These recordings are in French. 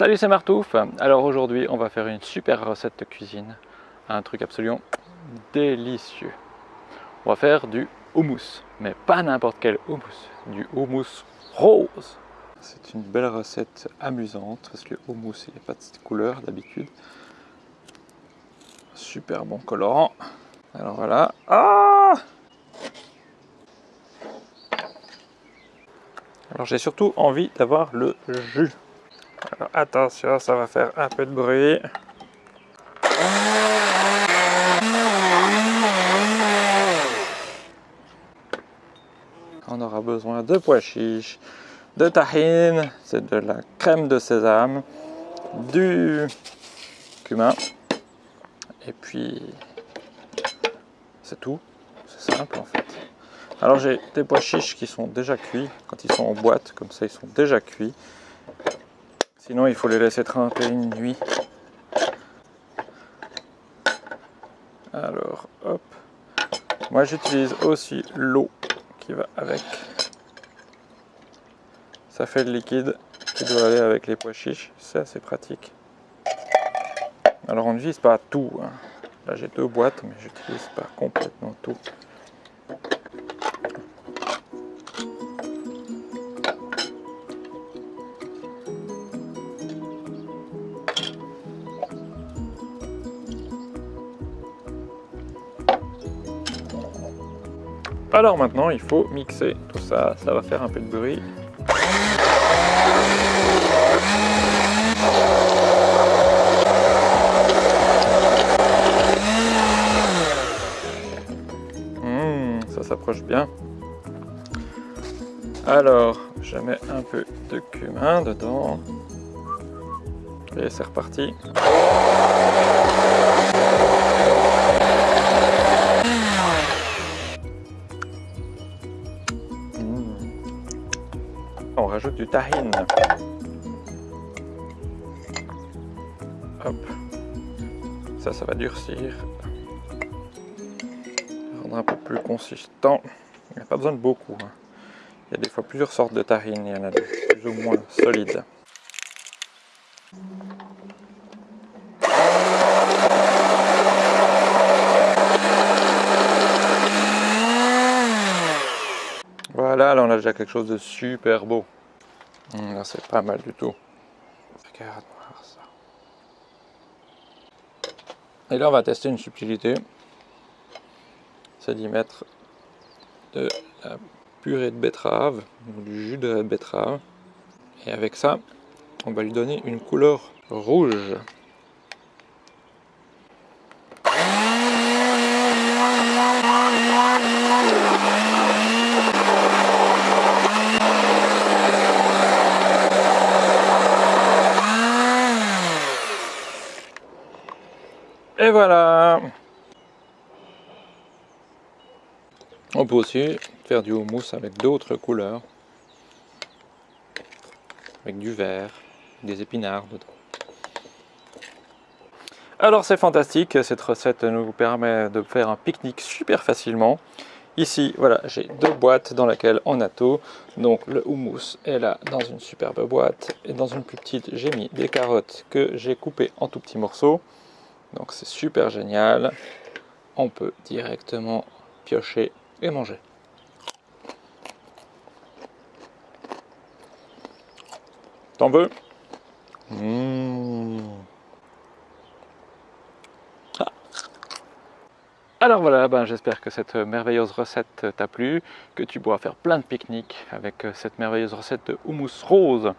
Salut c'est Martouf. Alors aujourd'hui on va faire une super recette de cuisine. Un truc absolument délicieux. On va faire du houmous. Mais pas n'importe quel houmous. Du houmous rose. C'est une belle recette amusante Parce que le houmous il a pas de cette couleur d'habitude. Super bon colorant. Alors voilà. Ah Alors j'ai surtout envie d'avoir le jus alors attention, ça va faire un peu de bruit. On aura besoin de pois chiches, de tahine, c'est de la crème de sésame, du cumin, et puis c'est tout, c'est simple en fait. Alors j'ai des pois chiches qui sont déjà cuits, quand ils sont en boîte, comme ça ils sont déjà cuits. Sinon, il faut les laisser tremper une nuit. Alors, hop. Moi, j'utilise aussi l'eau qui va avec. Ça fait le liquide qui doit aller avec les pois chiches. C'est assez pratique. Alors, on n'utilise pas tout. Hein. Là, j'ai deux boîtes, mais j'utilise pas complètement tout. Alors maintenant, il faut mixer tout ça. Ça va faire un peu de bruit. Mmh, ça s'approche bien. Alors, je mets un peu de cumin dedans. Et c'est reparti. On rajoute du tahine. Hop. Ça, ça va durcir. Rendre un peu plus consistant. Il n'y a pas besoin de beaucoup. Hein. Il y a des fois plusieurs sortes de tahine. Il y en a des plus ou moins solides. Là on a déjà quelque chose de super beau. Hum, là c'est pas mal du tout. Regarde voir ça. Et là on va tester une subtilité. C'est d'y mettre de la purée de betterave, du jus de betterave. Et avec ça, on va lui donner une couleur rouge. Et voilà On peut aussi faire du houmous avec d'autres couleurs. Avec du vert, des épinards dedans. Alors c'est fantastique, cette recette nous permet de faire un pique-nique super facilement. Ici, voilà, j'ai deux boîtes dans lesquelles on a tout. Donc le houmous est là dans une superbe boîte. Et dans une plus petite, j'ai mis des carottes que j'ai coupées en tout petits morceaux. Donc c'est super génial. On peut directement piocher et manger. T'en veux? Mmh. ah. Alors voilà, ben j'espère que cette merveilleuse recette t'a plu, que tu pourras faire plein de pique-niques avec cette merveilleuse recette de houmous rose.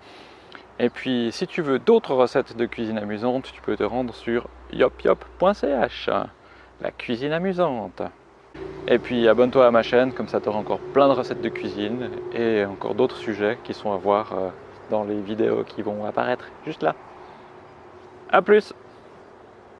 Et puis, si tu veux d'autres recettes de cuisine amusante, tu peux te rendre sur yopyop.ch, la cuisine amusante. Et puis, abonne-toi à ma chaîne, comme ça tu auras encore plein de recettes de cuisine et encore d'autres sujets qui sont à voir euh, dans les vidéos qui vont apparaître juste là. A plus